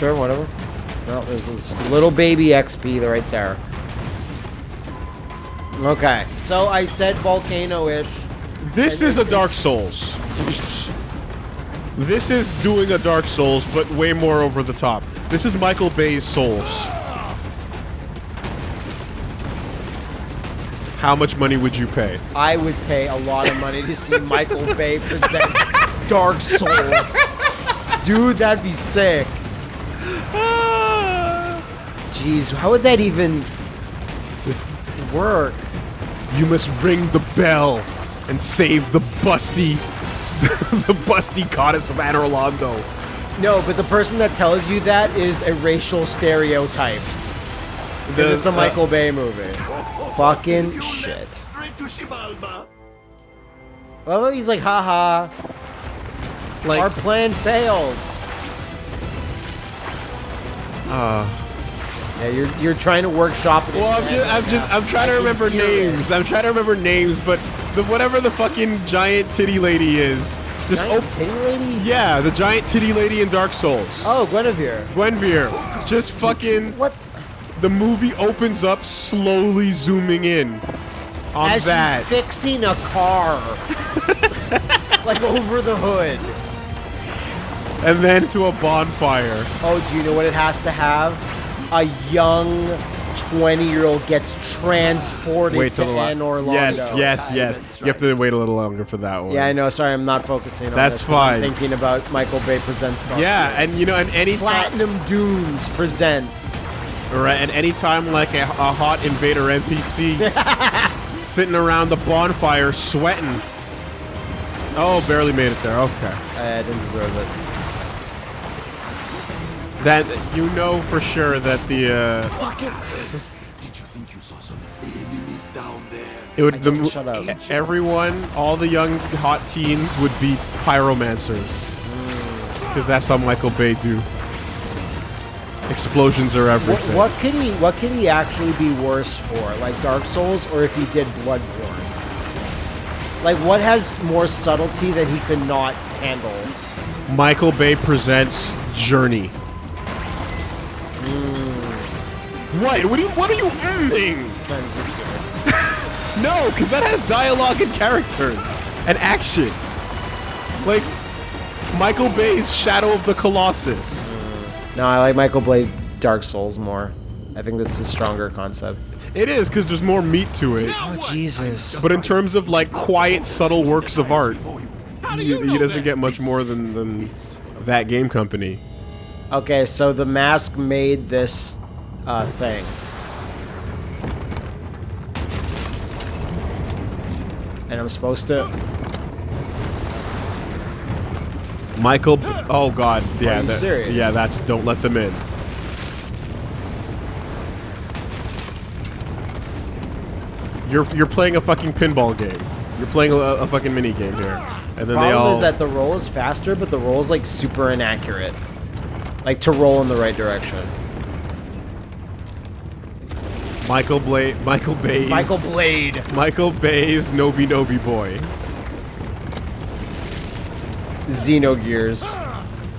sure, whatever. Well, there's this little baby XP right there. Okay, so I said volcano-ish. This is a Dark Souls. This is doing a Dark Souls, but way more over the top. This is Michael Bay's Souls. How much money would you pay? I would pay a lot of money to see Michael Bay present Dark Souls. Dude, that'd be sick. Jeez, how would that even work? You must ring the bell and save the busty, the busty goddess of Anor Londo. No, but the person that tells you that is a racial stereotype. Because The- it's a uh, Michael Bay movie. Fucking shit. left straight to Xibalba. Oh, he's like, haha, Like, our plan failed. uh, Yeah, you're you're trying to workshop it. well, I'm just, I'm just. I'm trying to I remember hear it. names. I'm trying to remember names, but the whatever the fucking giant titty lady is, just Giant titty lady? Yeah, the giant titty lady in Dark Souls. Oh, Guinevere. Gwynevere. Just fucking. What? The movie opens up slowly zooming in on As that. she's fixing a car. like over the hood. and then to a bonfire. Oh, do you know what it has to have? A young 20 year old gets transported Wait to till the la- Anor Londo. Yes, yes, yes. You have to wait a little longer for that one. Yeah, I know. Sorry, I'm not focusing on That's this 'cause I'm fine. thinking about Michael Bay presents Star Yeah, Wars. and you know, and any Platinum Dunes presents. right, and any time like a, a hot invader NPC sitting around the bonfire sweating. Oh, barely made it there. Okay, I didn't deserve it. That you know for sure that the uh, Fuck it. Did you think you saw some enemies down there? it would the shut up. everyone, all the young hot teens would be pyromancers because that's how Michael Bay do. Explosions are What, everything. what could he? What could he actually be worse for? Like Dark Souls, or if he did Bloodborne? Like, what has more subtlety that he could not handle? Michael Bay presents Journey. Mm. What? What are you? What are you mmming? Transistor. No, because that has dialogue and characters and action. Like Michael Bay's Shadow of the Colossus. Mm. No, I like Michael Bay's Dark Souls more. I think this is a stronger concept. It is because there's more meat to it. Oh Jesus! But in terms of like quiet, subtle works of art, How do he, you he know doesn't that? get much more than, than that game company. Okay, so the mask made this uh, thing. And I'm supposed to. Michael. Oh God. Yeah. you that- serious? Yeah. That's. Don't let them in. You're you're playing a fucking pinball game. You're playing a, a fucking mini game here, and then they Problem all. is that the roll is faster, but the roll is like super inaccurate. Like to roll in the right direction. Michael Blade. Michael Bay's. Michael Blade. Michael Bay's Noby Noby boy. Xenogears.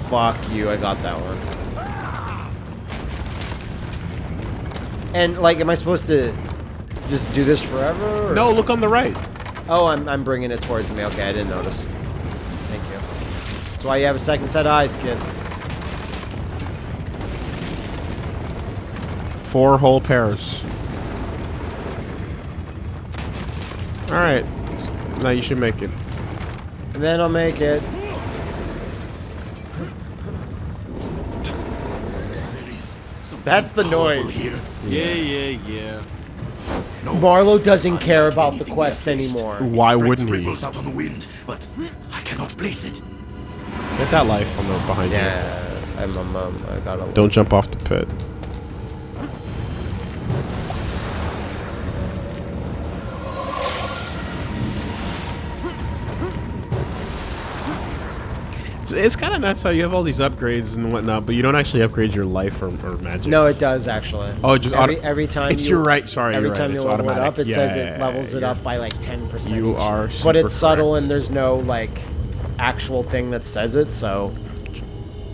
Fuck you, I got that one. And like, am I supposed to just do this forever? or- No, look on the right. Oh, I'm, I'm bringing it towards me. Okay, I didn't notice. Thank you. That's why you have a second set of eyes, kids. Four whole pairs. All right. Now you should make it. And then I'll make it. There is something That's the noise. Here. Yeah, yeah, yeah. No, Marlowe doesn't care about the quest anymore. Why wouldn't he? ripples out on the wind, but I cannot place it. Get that life on the behind you. Yes, I'm, I'm, um, I got a. Don't jump off the pit. It's it's kind of nuts how you have all these upgrades and whatnot, but you don't actually upgrade your life or, or magic. No, it does actually. Oh, just every, auto- every time. It's- you, you're right, sorry, Every time right, you level it up, it Yeah, says yeah, it yeah, levels it up by like ten percent. You are but it's subtle and there's no like actual thing that says it. So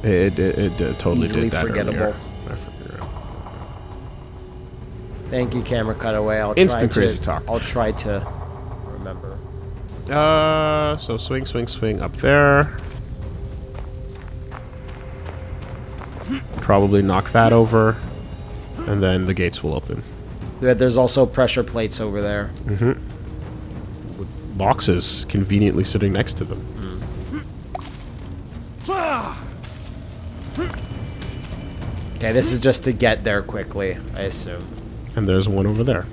It, it, it, it totally Easily did that forgettable. earlier. Thank you, camera cutaway. I'll Instant try crazy to, talk. I'll try to remember. Uh, so swing, swing, swing up there. Probably knock that over, and then the gates will open. There- There's also pressure plates over there. Mm-hmm. with Boxes conveniently sitting next to them. Okay, this is just to get there quickly, I assume. And there's one over there.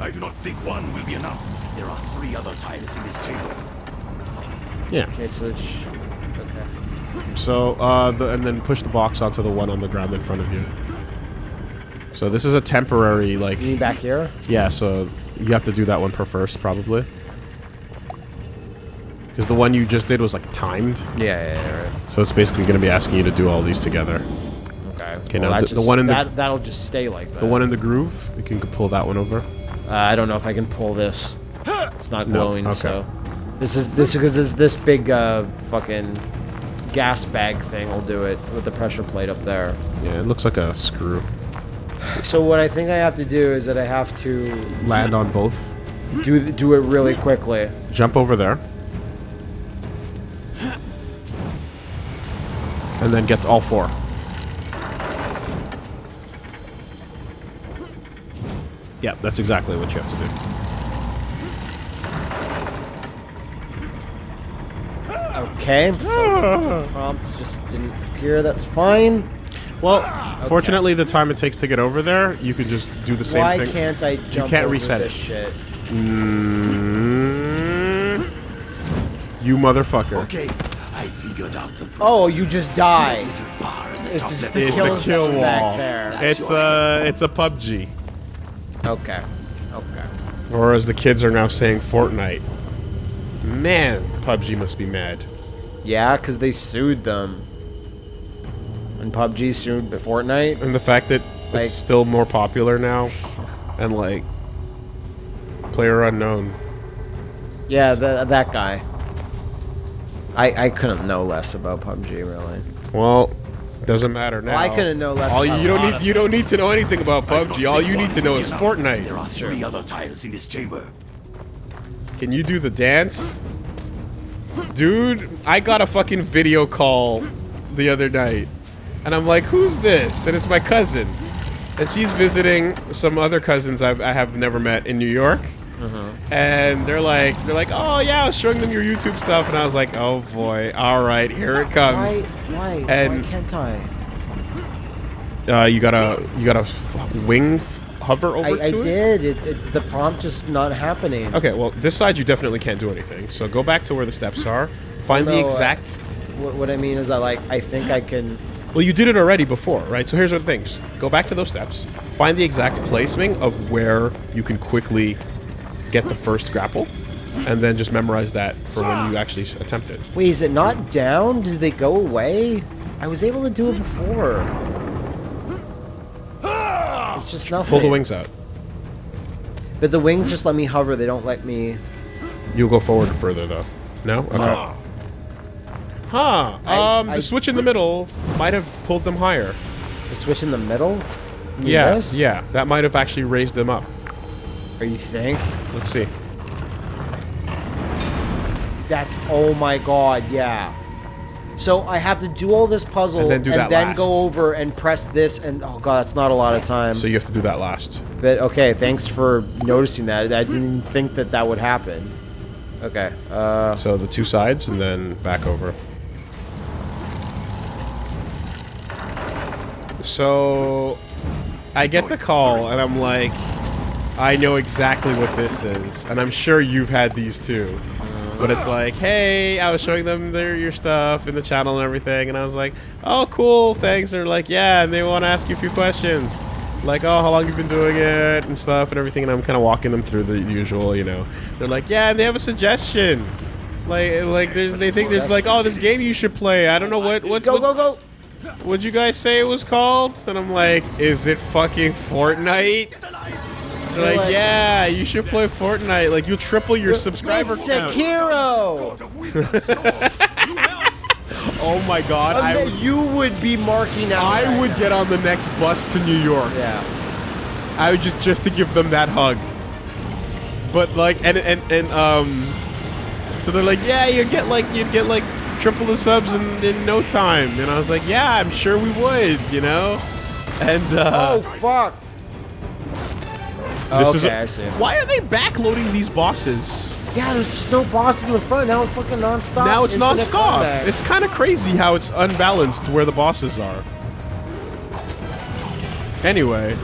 I do not think one will be enough. There are three other tiles in this chamber. Yeah. Okay, so sh- okay. So, uh, the, and then push the box onto the one on the ground in front of you. So this is a temporary, like, You back here? yeah. So you have to do that one per first, probably. Because the one you just did was like timed, Yeah, yeah, yeah. Right. so it's basically going to be asking you to do all these together. Okay. Okay, Well, now the- the one in the- that, that'll just stay like that. The one in the groove, you can pull that one over. Uh, I don't know if I can pull this. It's not No, glowing, okay. so this is this because this, this big uh, fucking gas bag thing will do it with the pressure plate up there. Yeah, it looks like a screw. So what I think I have to do is that I have to Land on both. do do it really quickly. Jump over there. And then get to all four. Yeah, that's exactly what you have to do. Okay. So prompt just didn't appear. That's fine. Well, fortunately, the time it takes to get over there, you can just do the same Why thing. Why can't I jump can't over reset this it. shit? Mm, you motherfucker. Okay, I figured out the problem. Oh, you just See die. that little bar in the It's just left the It's kill a kill zone back wall. there. It's a it's a PUBG, Okay. Okay. or as the kids are now saying, Fortnite. Man, PUBG must be mad. Yeah, because they sued them. And PUBG sued Fortnite. And the fact that Like- it's still more popular now, and like player unknown. Yeah, the, that guy. I I couldn't know less about PUBG really. Well, doesn't matter now. I couldn't know less All about you don't need you don't need to know anything about I do not PUBG. All you need to know be is enough. Fortnite. There are three other tiles in this chamber. Can you do the dance? Dude, I got a fucking video call the other night. And I'm like, who's this? And it's my cousin. And she's visiting some other cousins I've, I have never met in New York. And they're like, they're like, oh yeah, I was showing them your YouTube stuff, and I was like, oh boy, all right, here it comes. Why? Why? And- why can't I? Uh, you gotta, you gotta f- wing f- hover over I, I it. did. It, it, the prompt just not happening. Okay, well, this side you definitely can't do anything. So go back to where the steps are. Find the No, uh, exact. What, what I mean is that like I think I can. Well, you did it already before, right? So here's the thing: Just go back to those steps. Find the exact placement of where you can quickly get the first grapple, and then just memorize that for when you actually attempt it. Wait, is it not down? Did they go away? I was able to do it before. It's just nothing. Pull the wings out. But the wings just let me hover. They don't let me. You'll go forward further though. No? Okay. Huh. I- Um, I- the switch in the middle might have pulled them higher. The switch in the middle. You Yeah. this? Yeah. That might have actually raised them up. Are you think? Let's see. That's oh my god, yeah. So I have to do all this puzzle And then do that last. go over and press this and oh god, that's not a lot of time. So you have to do that last. but okay, thanks for noticing that. I didn't think that that would happen. Okay. Uh So the two sides and then back over. So I get the call and I'm like, I know exactly what this is, and I'm sure you've had these too. But it's like, hey, I was showing them their your stuff in the channel and everything, and I was like, oh, cool, thanks. And They're like, yeah, and they want to ask you a few questions, like, oh, how long you have been doing it and stuff and everything, and I'm kind of walking them through the usual, you know. They're like, yeah, and they have a suggestion. Like, like there's, they think there's like, oh, this game you should play. I don't know what, what's, Go, what, go, go! what'd you guys say it was called? And I'm like, is it fucking Fortnite? They're like, yeah, you should play Fortnite. Like, you'll triple your subscriber It's count. Sekiro! Oh my god, I I would, you would be marking out. I right would now. get on the next bus to New York. Yeah. I would just just to give them that hug. But like and and and um so they're like, "Yeah, you'd get like you'd get like triple the subs in, in no time." And I was like, "Yeah, I'm sure we would, you know?" And uh Oh fuck! This okay, is a- I see. Why are they backloading these bosses? Yeah, there's just no bosses in the front. Now it's fucking nonstop. now it's infinite non-stop. combat. It's kind of crazy how it's unbalanced where the bosses are. Anyway,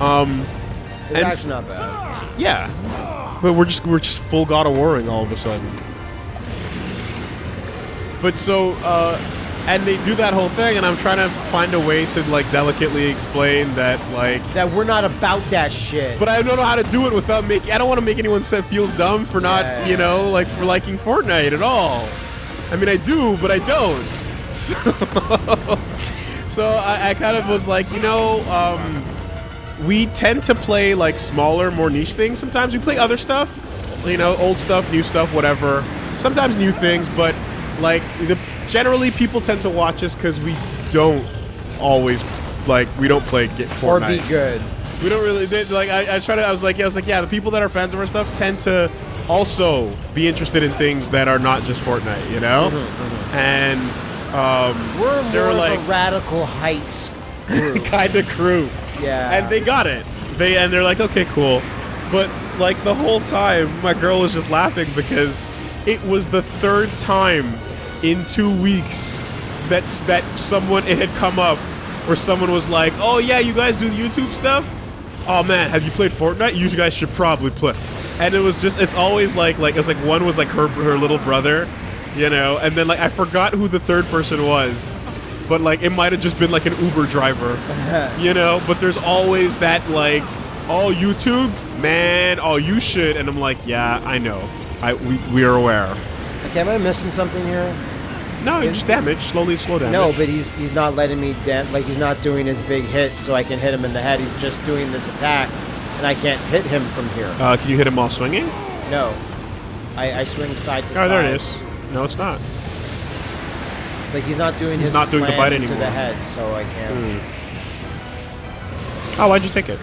um It's and- actually not bad. Yeah. But we're just we're just full God of Warring all of a sudden. But so uh and they do that whole thing and I'm trying to find a way to like delicately explain that like That we're not about that shit. but I don't know how to do it without making I don't want to make anyone feel dumb for not, Yeah, you know, like for liking Fortnite at all. I mean I do, but I don't. So So I, I kind of was like, you know, um we tend to play like smaller, more niche things. Sometimes we play other stuff, you know, old stuff, new stuff, whatever. Sometimes new things, but like the, generally people tend to watch us because we don't always like we don't play get or Fortnite. be good. We don't really they, like. I, I try to. I was like, yeah, I was like, yeah. The people that are fans of our stuff tend to also be interested in things that are not just Fortnite, you know. And um, We're more of like a radical heights kind of crew. Yeah. And they got it. They and they're like, okay, cool. But like the whole time, my girl was just laughing because it was the third time in two weeks that's that someone it had come up where someone was like, oh yeah, you guys do YouTube stuff. Oh man, have you played Fortnite? You guys should probably play. And it was just, it's always like, like it's like one was like her her little brother, you know, and then like I forgot who the third person was but like it might have just been like an Uber driver, you know. But there's always that like, oh YouTube, man, oh you should, and I'm like, yeah, I know, I we we are aware. Okay, am I missing something here? No, just damage, slowly slow damage. No, but he's he's not letting me dam- like he's not doing his big hit so I can hit him in the head. He's just doing this attack, and I can't hit him from here. uh, can you hit him while swinging? No, I, I swing side to Oh, side. there it is. No, it's not. Like he's not doing He's his not doing the bite anymore. the head, so I can't. Oh, why'd you take it?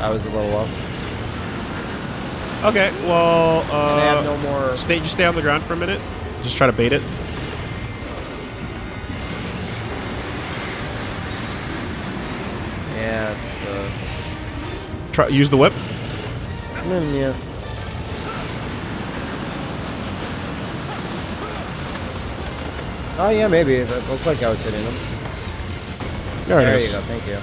I was a little low. Okay, well, And I have uh, no more. stay just stay on the ground for a minute. Just try to bait it. Yeah, it's. Uh, Try use the whip. mm, yeah. Oh yeah, maybe. It looked like I was hitting him. There, There you go. Thank you.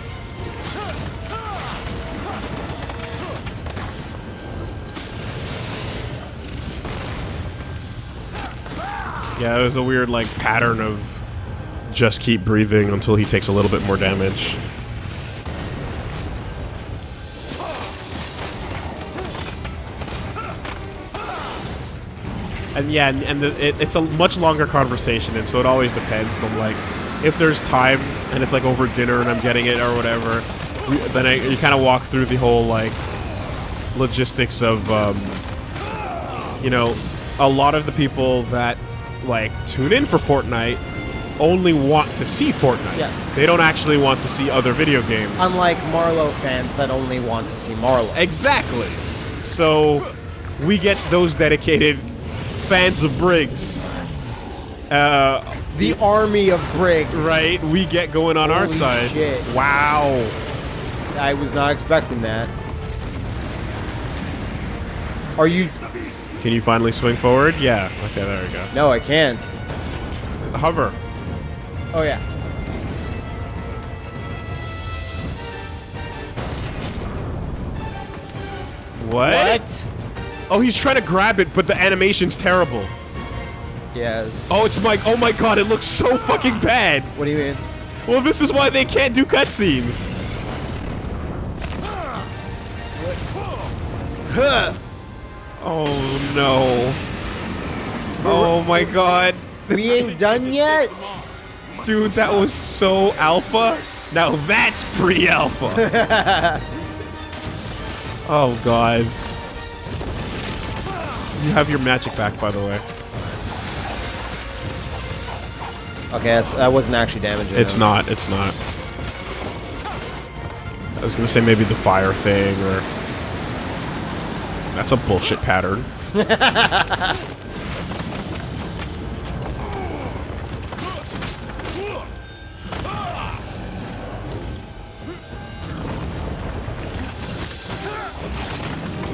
Yeah, it was a weird like pattern of just keep breathing until he takes a little bit more damage. And yeah, and, and the, it, it's a much longer conversation, and so it always depends. But like, if there's time and it's like over dinner and I'm getting it or whatever, we, then I, you kind of walk through the whole like logistics of um, you know, a lot of the people that like tune in for Fortnite only want to see Fortnite. Yes. They don't actually want to see other video games. Unlike Marlowe fans that only want to see Marlowe. Exactly. So we get those dedicated fans of Briggs. Uh, The army of Briggs. right? We get going on our Holy side. shit. Wow. I was not expecting that. Are you? Can you finally swing forward? Yeah. Okay, there we go. No, I can't. Hover. Oh yeah. What? Oh, he's trying to grab it, but the animation's terrible. Yeah. Oh, it's Mike. Oh my god, it looks so fucking bad. What do you mean? Well, this is why they can't do cutscenes. Huh. Oh no. Oh my god. We ain't done yet. Dude, that was so alpha. Now that's pre-alpha. oh god. You have your magic back, by the way. Okay, that's, that wasn't actually damaging. It's him. not. It's not. I was gonna say maybe the fire thing or. That's a bullshit pattern.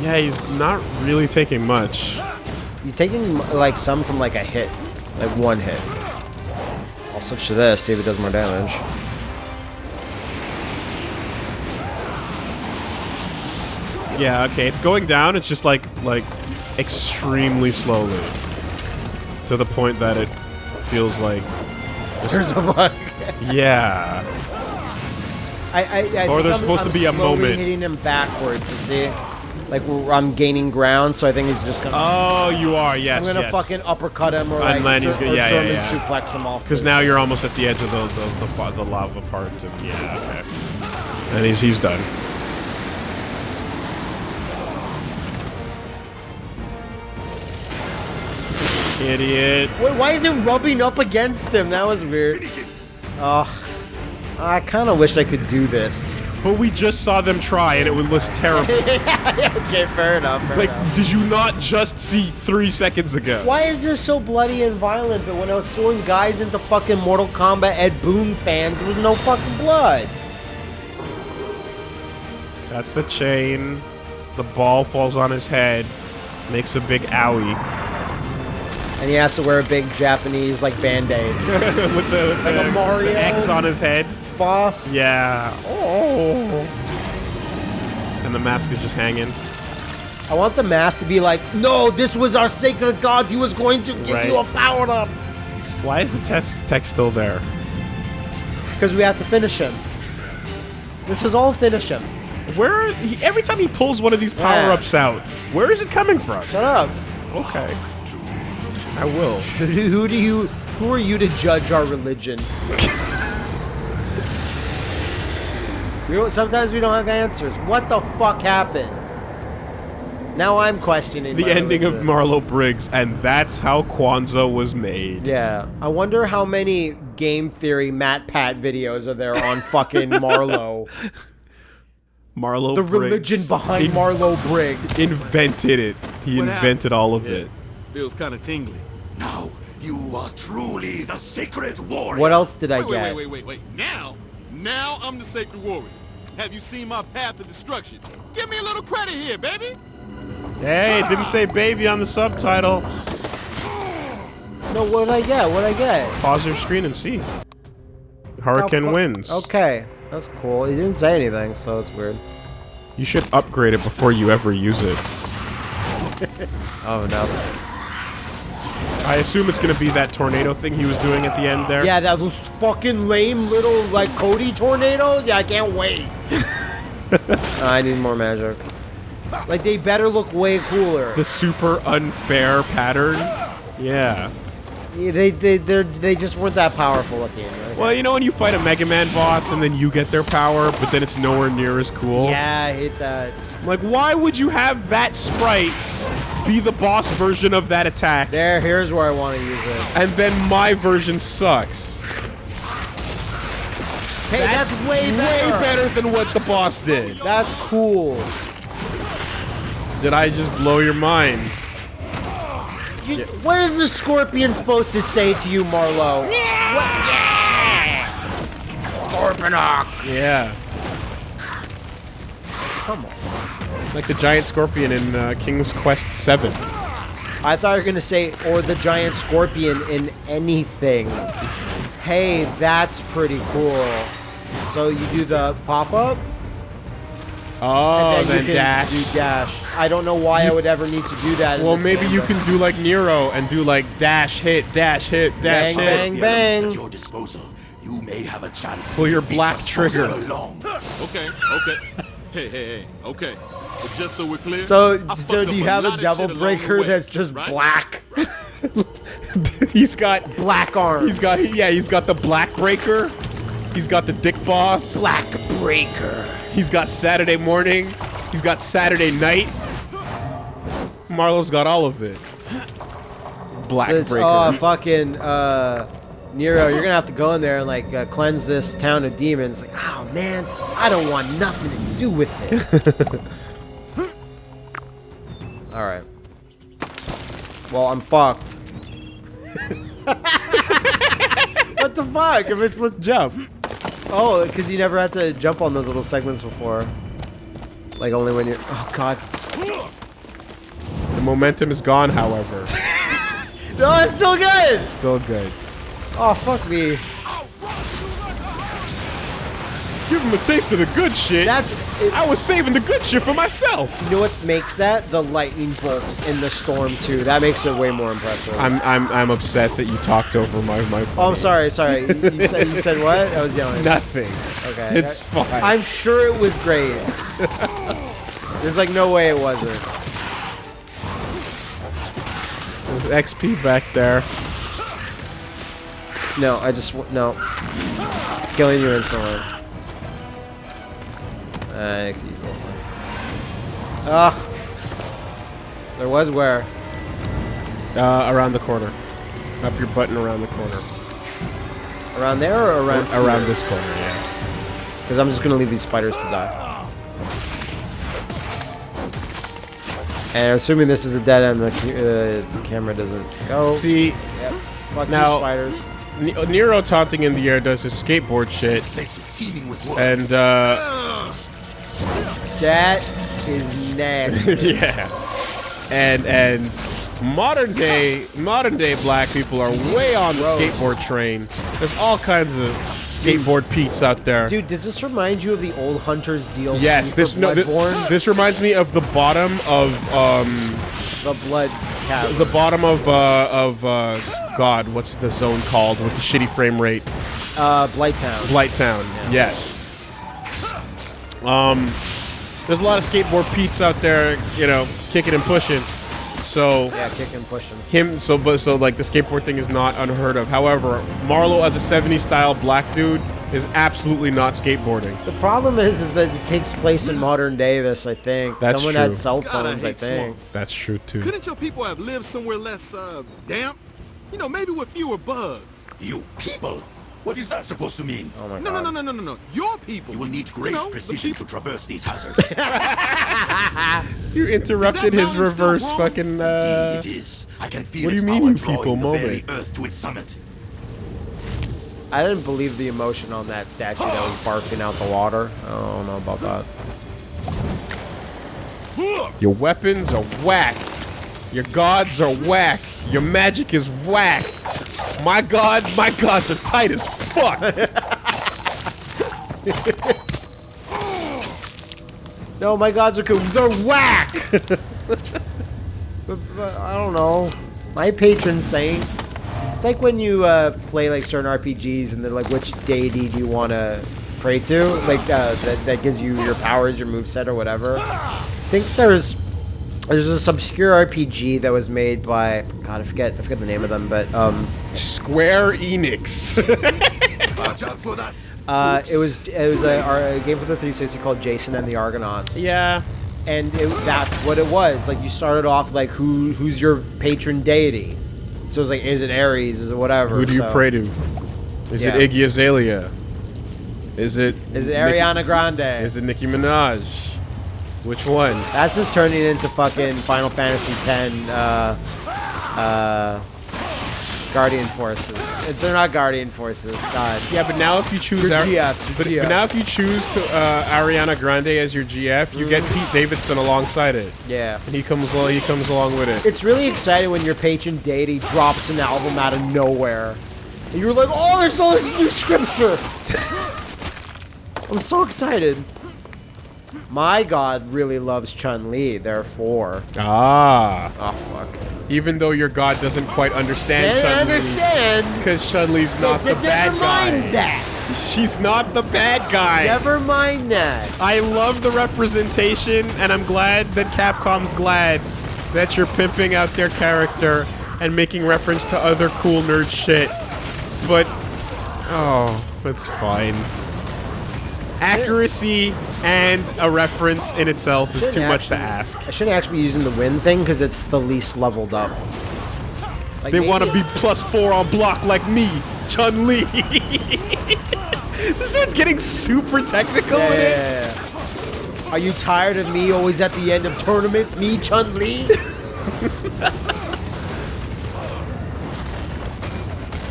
Yeah, he's not really taking much. He's taking like some from like a hit, like one hit. I'll switch to this, see if it does more damage. Yeah, okay, it's going down. It's just like like extremely slowly, to the point that it feels like There's a bug. yeah. I, I, I Or there's I'm- supposed to I'm be a moment. hitting him backwards. You see, like I'm gaining ground, so I think he's just gonna. Oh, you are. Yes, I'm gonna yes. fucking uppercut him or And like he's gonna- yeah, yeah, yeah. suplex him off. Because now you're almost at the edge of the the, the, the lava part, and yeah, okay. And he's he's done. Idiot. Wait, why is it rubbing up against him? That was weird. Oh, I kind of wish I could do this. But we just saw them try, and it would look terrible. okay, fair enough. Fair like, enough. did you not just see three seconds ago? Why is this so bloody and violent? But when I was throwing guys into fucking Mortal Kombat Ed Boon fans, there was no fucking blood. Cut the chain. The ball falls on his head. Makes a big owie. And he has to wear a big Japanese like band-aid. with the, with Like a the- Mario. the X on his head. Boss. Yeah. Oh. And the mask is just hanging. I want the mask to be like, no, this was our sacred god. He was going to give Right. you a power up. Why is the test text still there? Because we have to finish him. This is all finish him. Where he, every time he pulls one of these power ups out, where is it coming from? Shut up. Okay. I will. who do you? Who are you to judge our religion? we don't. Sometimes we don't have answers. What the fuck happened? Now I'm questioning The my ending of religion. Marlowe Briggs, and that's how Kwanzaa was made. Yeah, I wonder how many game theory MatPat videos are there on fucking Marlowe. Marlowe The Briggs religion behind in- Marlowe Briggs. invented it. He What invented all of it. Feels kind of tingly. Now you are truly the sacred warrior. What else did I Wait, wait, get? wait, wait, wait, wait. Now, now I'm the sacred warrior. Have you seen my path to destruction? Give me a little credit here, baby. Hey, it didn't say baby on the subtitle. No, what did I get? What did I get? Pause your screen and see. Hurricane Oh, fu- wins. Okay, that's cool. He didn't say anything, so it's weird. You should upgrade it before you ever use it. Oh no. I assume it's gonna be that tornado thing he was doing at the end there. Yeah, that was fucking lame little like Cody tornadoes. Yeah, I can't wait. I need more magic. Like they better look way cooler. The super unfair pattern. Yeah. Yeah, they they they they just weren't that powerful looking. Right? Well, you know when you fight a Mega Man boss and then you get their power, but then it's nowhere near as cool? Yeah, I hate that. Like, why would you have that sprite be the boss version of that attack, There, here's where I want to use it. and then my version sucks? Hey, that's, way better. Way better than what the boss did. That's cool. Did I just blow your mind? You, What is the scorpion supposed to say to you, Marlowe? What? Yeah! Scorponok! Yeah. Come on. Like the giant scorpion in uh, King's Quest 7. I thought you were gonna say, or the giant scorpion in anything. Hey, that's pretty cool. So you do the pop up, Oh, and then, then you can dash. do dash. I don't know why I would ever need to do that. in Well, this maybe game, you but- can do like Nero and do like dash hit, dash hit, dash Bang, hit. bang. The elements bang. At your disposal, you may have a chance. Pull your black trigger. along. Okay, okay. hey, hey, hey. Okay. But just so we're clear. So, so do you have a lot devil shit along the breaker way, that's just right? black? he's got Black arms. he's got yeah he's got the black breaker. He's got the dick boss. Black breaker. He's got Saturday morning. He's got Saturday night. Marlowe's got all of it. Black So breaker. oh, fucking uh, Nero, you're gonna have to go in there and like uh, cleanse this town of demons. Like, oh man, I don't want nothing to do with it. Well, I'm fucked. what the fuck? Am I supposed to jump? Oh, because you never had to jump on those little segments before. Like only when you're. Oh god. the momentum is gone, however. No, it's still good. Still good. Oh fuck me. Give him a taste of the good shit. That's. It, I was saving the good shit for myself. You know what makes that? The lightning bolts in the storm too. That makes it way more impressive. I'm I'm I'm upset that you talked over my my. oh, I'm sorry, sorry. You, you said you said what? I was yelling. Nothing. Okay. It's fine. I'm sure it was great. There's like no way it wasn't. There's XP back there. No, I just no. Killing you instantly. I could use a little. Ah. There was where. Uh, around the corner. Up your button around the corner. Around there or around? around this corner, yeah. Because I'm just gonna leave these spiders to die. And assuming this is a dead end, the, uh, the camera doesn't go. See, Yep. Fuck Now- spiders. Nero taunting in the air does his skateboard shit, This place is teeming with worms. and uh, That is nasty. yeah, and and modern day modern day black people are way on the Gross. skateboard train. There's all kinds of skateboard peaks out there. Dude, does this remind you of the old Hunters DLC yes, this no, thi- this reminds me of the bottom of um the Blood Cavern. the bottom of uh of uh God, what's the zone called with the shitty frame rate? uh, Blighttown. Blighttown. Yes. Um, there's a lot of skateboard peeps out there, you know, kicking and pushing. So Yeah, kick and push him. him, so but so like the skateboard thing is not unheard of. However, Marlowe as a '70s style black dude is absolutely not skateboarding. The problem is, is that it takes place in modern day. This, I think. That's Someone true. had cell God, I phones. I hate think. That's true too. Couldn't your people have lived somewhere less, uh, damp? You know, maybe with fewer bugs. You people! What is that supposed to mean? Oh my No, god. no, no, no, no, no, no. Your people. You will need great know, precision to traverse these hazards. You interrupted his reverse fucking. Uh, it is. I can feel what do you mean, you drawing people the moment? earth to its summit. I didn't believe the emotion on that statue that was barfing out the water. I don't know about that. your weapons are whack. Your gods are whack. Your magic is whack. My god, my gods are tight as fuck. No, my gods are cool. They're whack. but, but I don't know. My patron saint. It's like when you uh, play like certain RPGs and they're like, which deity do you want to pray to? Like uh, that, that gives you your powers, your moveset, or whatever. I think there's there's this obscure RPG that was made by God, I forget I forget the name of them, but um, Square Enix. Watch out for that. uh, it was it was a, a game for the 360 called Jason and the Argonauts. yeah. and it, that's what it was. Like you started off like who who's your patron deity? So it's like is it Ares? Is it whatever? Who do you so- pray to? Is Yeah. it Iggy Azalea? Is it Is it Nicki- Ariana Grande? Is it Nicki Minaj? Which one? That's just turning into fucking Final Fantasy X. Uh, uh, Guardian Forces. They're not Guardian Forces. God. Yeah, but now if you choose Your GFs, your but, GFs. but now if you choose to uh, Ariana Grande as your GF, you get Pete Davidson alongside it, Yeah. and he comes along. He comes along with it. It's really exciting when your patron deity drops an album out of nowhere. And you're like, oh, there's all this new scripture. I'm so excited. My god really loves Chun Li, therefore. Ah, Oh, fuck. even though your god doesn't quite understand Chun Li, understand. because Chun Li's not the Never bad mind guy. that. She's not the bad guy. Never mind that. I love the representation, and I'm glad that Capcom's glad that you're pimping out their character and making reference to other cool nerd shit. But oh, that's fine. Accuracy and a reference in itself is too much to ask. I shouldn't actually be using the win thing because it's the least leveled up. Like, They want to be plus four on block like me, Chun Li. this dude's getting super technical with it. Yeah. Are you tired of me always at the end of tournaments? Me, Chun Li?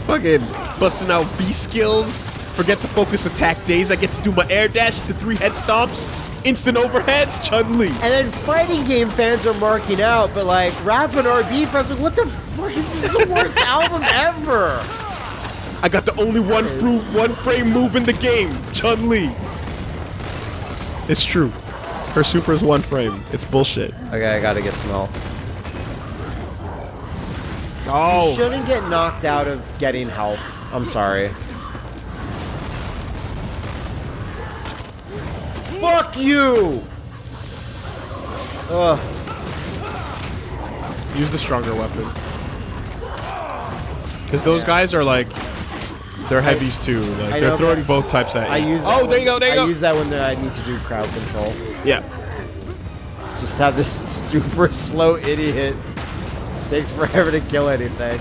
Fucking busting out B skills. Forget the focus attack days. I get to do my air dash, the three head stomps, instant overheads, Chun Li. And then fighting game fans are marking out, but like rap and RB fans are like, what the fuck? This is the worst album ever. I got the only one fruit, one frame move in the game, Chun Li. It's true. Her super is one frame. It's bullshit. Okay, I gotta get some health. Oh. You Oh, shouldn't get knocked out of getting health. I'm sorry. Fuck you! Ugh. use the stronger weapon. Because those guys are like, they're heavies too. Like I they're know, throwing both types at you. I use. oh, that there you go. There you I go. use that when I need to do crowd control. yeah. Just have this super slow idiot. Takes forever to kill anything.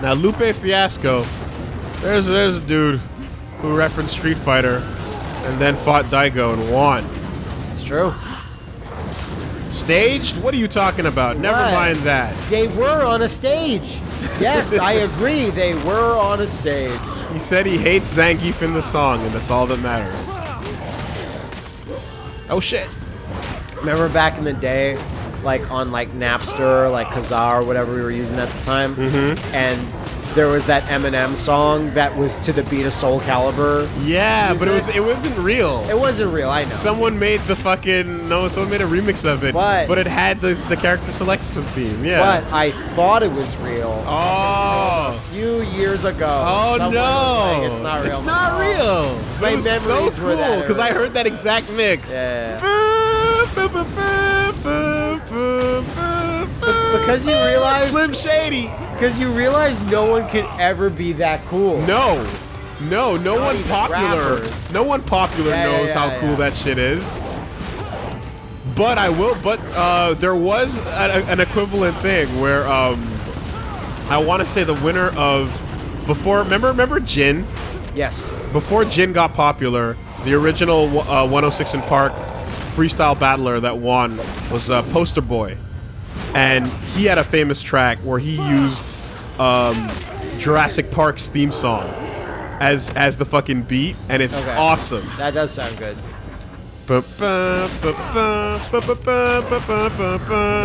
Now Lupe Fiasco, there's there's a dude who referenced Street Fighter, and then fought Daigo and won. It's true. Staged? What are you talking about? Never What? mind that. They were on a stage. Yes, I agree. They were on a stage. He said he hates Zangief in the song, and that's all that matters. Oh shit. Remember back in the day, like on like Napster, like Kazaa or whatever we were using at the time, mm-hmm. and there was that Eminem song that was to the beat of Soul Calibur. Yeah, but it was it? wasn't real. It wasn't real, I know. Someone made the fucking no. Someone made a remix of it. What? But it had the the character selection theme. Yeah. but I thought it was real. Oh. A few years ago. Oh no! like, it's not real. It's not real. My it so memories were that because I heard that exact mix. Yeah. because you realize- Slim Shady. Because you realize no one could ever be that cool. No, no, no Not one popular. rappers. No one popular Yeah, knows yeah, how yeah. cool that shit is. But I will. But uh, there was a, an equivalent thing where um, I want to say the winner of before. Remember, remember Jin. Yes. Before Jin got popular, the original uh, 106 & Park freestyle battler that won was uh, Poster Boy, and he had a famous track where he used um, Jurassic Park's theme song as as the fucking beat, and it's Okay. awesome. That does sound good.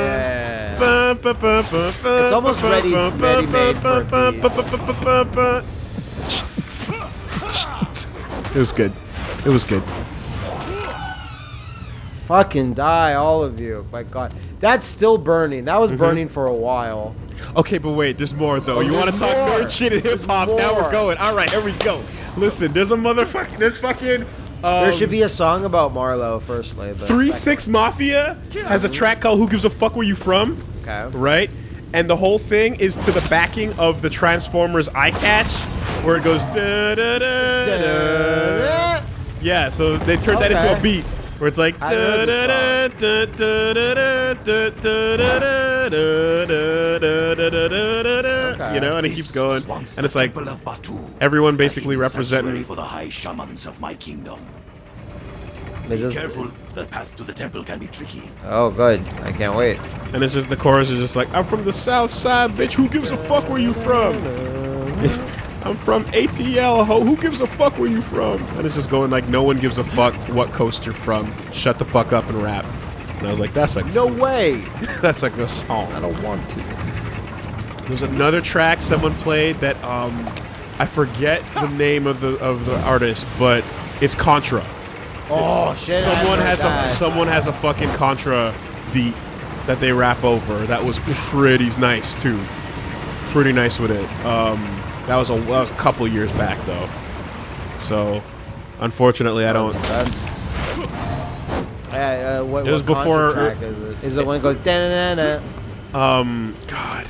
Yeah. It's almost ready- ready-made for a It was good. It was good. Fucking die, all of you. My god. That's still burning. That was Mm-hmm. burning for a while. Okay, but wait, there's more though. Oh, you want to talk more. shit and hip hop? Now we're going. All right, here we go. Listen, there's a motherfucking, there's fucking. Um, there should be a song about Marlowe, firstly. But Three Six Mafia has a track called "Who Gives a Fuck Where You From," Okay. right? And the whole thing is to the backing of the Transformers Eye Catch, where it goes. Da, da, da, da. Yeah, so they turned that into a beat where it's like. You know, and it keeps going, and it's like everyone basically representing for the high shamans of my kingdom. Be careful, the path to the temple can be tricky. Oh, good. I can't wait. And it's just the chorus is just like, I'm from the south side, bitch. Who gives a fuck where you from? I'm from ATL, ho. Who gives a fuck where you from? And it's just going like, no one gives a fuck what coast you're from. Shut the fuck up and rap. And I was like, that's like, No way. that's like a song. I don't want to. There's another track someone played that um, I forget the name of the of the artist, but it's Contra. Oh shit. someone has heard a someone has a fucking Contra beat that they rap over. That was pretty nice too. Pretty nice with it. Um, that was a, a couple years back though. So, unfortunately, I don't. Uh, uh, what, It was what before- Track is, it? is it when it goes da na na Um, God,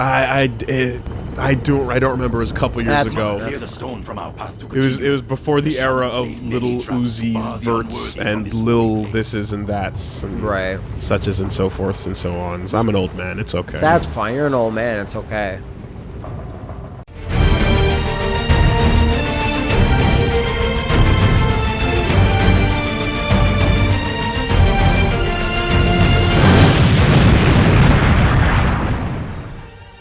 I I it, I don't I don't remember. It was a couple years That's ago. Clear the stone from our path to It was it was before the The era of little many traps Uzis, for the Verts, and lil lonely place. thises and that's and Right. suches and so forths and so on. I'm an old man. It's okay. That's fine. You're an old man. It's okay.